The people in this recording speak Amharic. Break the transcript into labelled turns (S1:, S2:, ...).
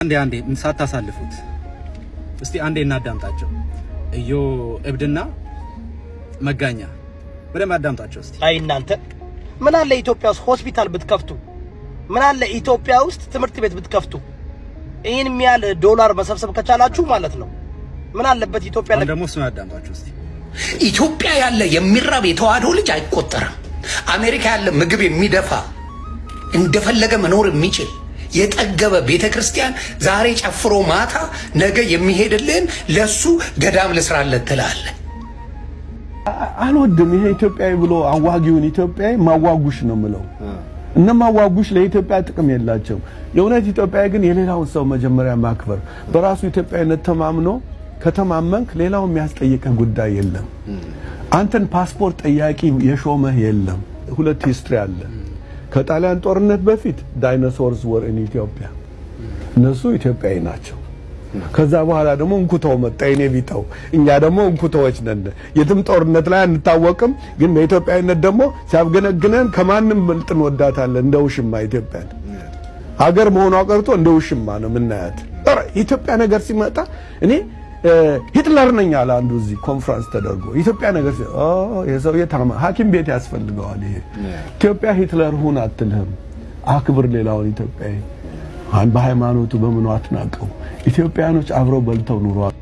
S1: አንዴ አንዴ ሳታሳልፉት እስቲ አንዴ እናዳምጣቸው። እዮ እብድና መጋኛ በደንብ አዳምጣቸው እስቲ።
S2: አይ እናንተ ምን አለ ኢትዮጵያ ውስጥ ሆስፒታል ብትከፍቱ፣ ምን አለ ኢትዮጵያ ውስጥ ትምህርት ቤት ብትከፍቱ፣ ይህን የሚያህል ዶላር መሰብሰብ ከቻላችሁ ማለት ነው። ምን አለበት ኢትዮጵያ
S1: ደግሞ እሱን አዳምጣቸው እስቲ።
S3: ኢትዮጵያ ያለ የሚራብ የተዋህዶ ልጅ አይቆጠርም። አሜሪካ ያለ ምግብ የሚደፋ እንደፈለገ መኖር የሚችል የጠገበ ቤተ ክርስቲያን ዛሬ ጨፍሮ ማታ ነገ የሚሄድልን ለሱ ገዳም ልስራለት ትላለህ።
S4: አልወድም። ይሄ ኢትዮጵያዊ ብሎ አዋጊውን ኢትዮጵያዊ ማዋጉሽ ነው ምለው። እነ ማዋጉሽ ለኢትዮጵያ ጥቅም የላቸው። የእውነት ኢትዮጵያዊ ግን የሌላውን ሰው መጀመሪያ ማክበር፣ በራሱ ኢትዮጵያዊነት ተማምኖ ከተማመንክ ሌላው የሚያስጠይቅህ ጉዳይ የለም። አንተን ፓስፖርት ጠያቂ የሾመህ የለም። ሁለት history አለ። ከጣሊያን ጦርነት በፊት dinosaurs were in ኢትዮጵያ፣ እነሱ ኢትዮጵያዊ ናቸው። ከዛ በኋላ ደግሞ እንኩተው መጣ የኔ ቢጠው። እኛ ደግሞ እንኩተዎች ነን። የትም ጦርነት ላይ አንታወቅም፣ ግን በኢትዮጵያዊነት ደግሞ ሲያፍገነግነን ከማንም በልጠን እንወዳታለን። እንደ ውሽማ ኢትዮጵያን ሀገር መሆኗ ቀርቶ እንደ ውሽማ ነው የምናያት። ኢትዮጵያ ነገር ሲመጣ እኔ ሂትለር ነኝ አለ አንዱ እዚህ ኮንፈረንስ ተደርጎ ኢትዮጵያ ነገር የሰውዬ ታማ ሐኪም ቤት ያስፈልገዋል። ይሄ ኢትዮጵያ ሂትለር ሁን አትልህም። አክብር ሌላውን ኢትዮጵያዊ በሃይማኖቱ በምኑ አትናቀው። ኢትዮጵያኖች አብረው በልተው ኑሯል።